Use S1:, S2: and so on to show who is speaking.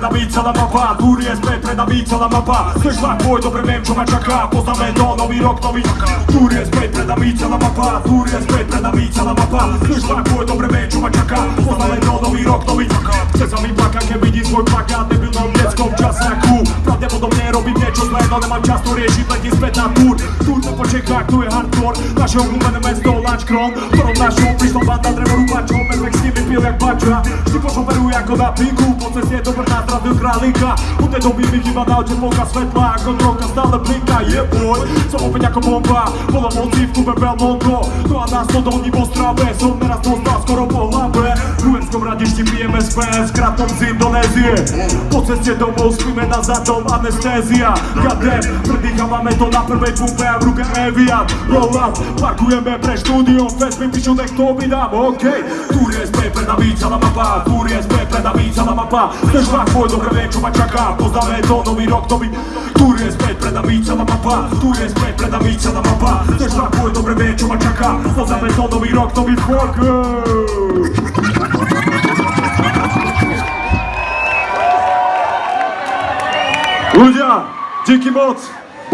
S1: pred nami celá mapa Tu je späť pred nami celá mapa. Chceš vlak môj, dobre viem čo ma čaká. Poznáme to, nový rok, nový Tu je späť pred nami celá mapa. Tu je späť pred nami celá mapa. Chceš vlak môj, dobre viem čo ma čaká. Poznáme to, nový rok, nový Chce sa mi plakať, keď vidím svoj plakát. Debilnom detskom časáku Pravdepodobne robím niečo zlé, no nemám čas to riešiť Letím späť na túr, túr to po Čechách, tu je hardcore. Naše obľúbené mesto, Lačkron ktorom našou prišla banda drevo rúbačov Medvek s nimi pil jak bača Vždy pošoferuj ako na pinku Po ceste do Brna zdravil králika. U tej doby mi chýba na oče polka svetla droga stále blinka, je boj Som opäť ako bomba, bola moci v klube Belmondo No a nás to dolní v Ostrave Som neraz dostal skoro po hlave. V Uherskom radišti pijeme SPS Kratom z Indonézie. Po ceste domov spíme na zadom anestézia. Gadem, predýchávame to na prvej pumpe v ruke Evian. Roll up, parkujeme pre štúdiom Fest mi píšu, nech to vydám, OK. Tu je SP pred nami celá mapa. Je SP pred nami celá mapa. Chceš vlak môj, dobre viem, čo ma čaká. Poznáme to, nový rok, nový je SP pred nami celá mapa. Je SP pred nami celá mapa. Chceš vlak môj, dobre viem, čo ma čaká. Poznáme to, nový rok, nový fuck. Ľudia, díky moc.